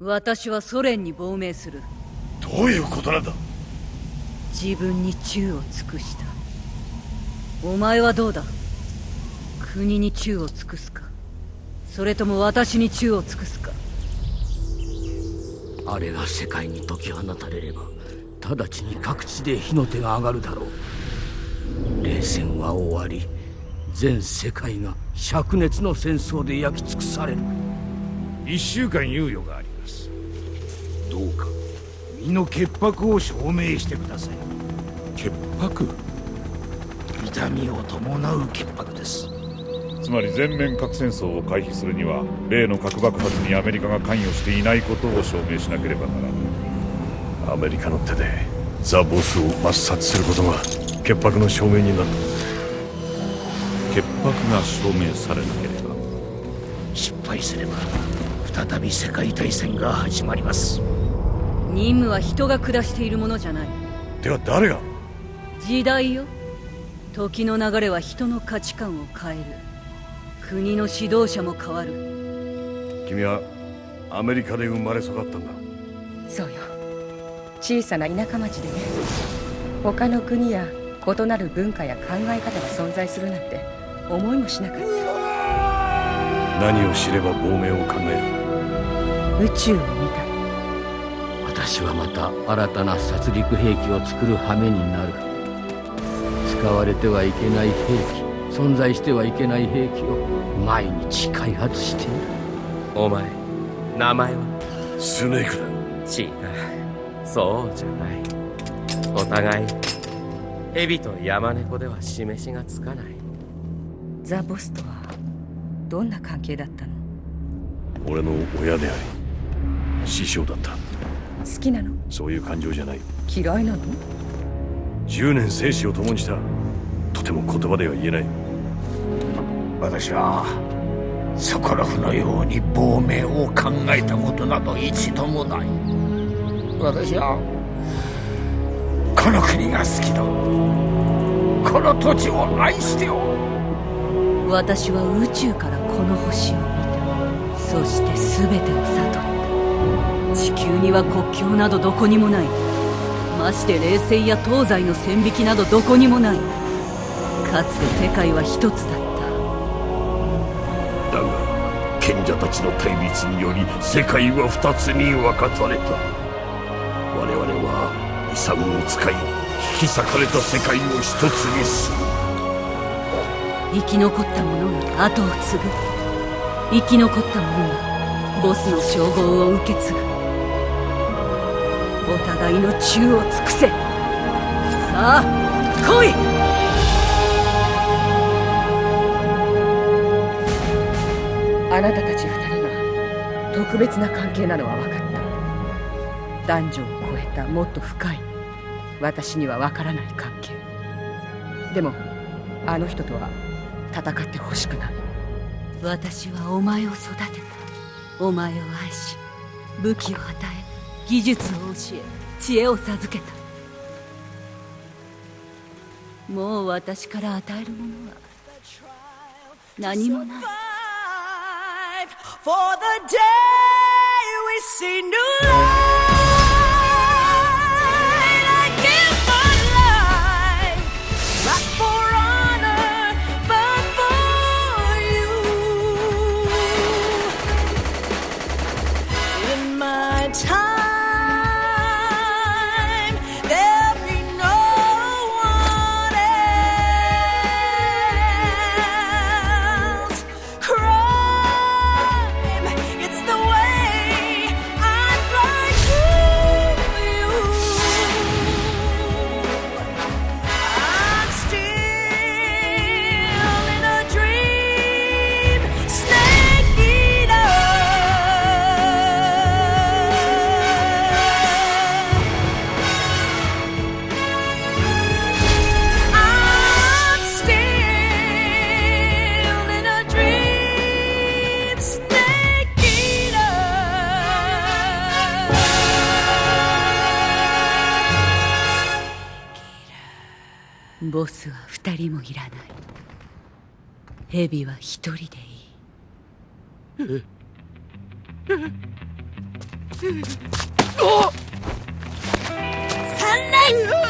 私はソ連に亡命する。どういうことなんだ？自分に忠を尽くした。お前はどうだ？国に忠を尽くすか？それとも私に忠を尽くすか？あれが世界に解き放たれれば直ちに各地で火の手が上がるだろう。冷戦は終わり全世界が灼熱の戦争で焼き尽くされる。一週間猶予がありどうか身の潔白を証明してください。潔白？痛みを伴う潔白です。つまり全面核戦争を回避するには例の核爆発にアメリカが関与していないことを証明しなければならない。アメリカの手でザ・ボスを抹殺することが潔白の証明になる潔白が証明されなければ。失敗すれば再び世界大戦が始まります任務は人が下しているものじゃない。では誰が？時代よ。時の流れは人の価値観を変える。国の指導者も変わる。君はアメリカで生まれ育ったんだ。そうよ。小さな田舎町でね。他の国や異なる文化や考え方が存在するなんて思いもしなかった。何を知れば亡命を考える？宇宙を見た私はまた新たな殺戮兵器を作る羽目になる。使われてはいけない兵器存在してはいけない兵器を毎日開発している。お前名前は？スネークだ。違う。そうじゃない。お互い蛇と山猫では示しがつかない。ザ・ボスとはどんな関係だったの？俺の親であり師匠だった好きなの？そういう感情じゃない。嫌いなの？10年生死を共にした。とても言葉では言えない。私はソコロフのように亡命を考えたことなど一度もない。私はこの国が好きだ。この土地を愛しておる。私は宇宙からこの星を見た。そして全てを悟った地球には国境などどこにもない。まして冷戦や東西の線引きなどどこにもない。かつて世界は一つだった。だが賢者たちの対立により世界は二つに分かたれた。我々は遺産を使い引き裂かれた世界を一つにする。生き残った者が後を継ぐ。生き残った者がボスの称号を受け継ぐ。お互いの忠を尽くせ。さあ来い！あなたたち二人が特別な関係なのは分かった。男女を超えたもっと深い。私には分からない関係。でもあの人とは戦ってほしくない。私はお前を育てた。お前を愛し武器を与え技術を教え知恵を授けた。もう私から与えるものは何もない。For the day we see new life「ボスは二人もいらない。ヘビは一人でいい」サンライズ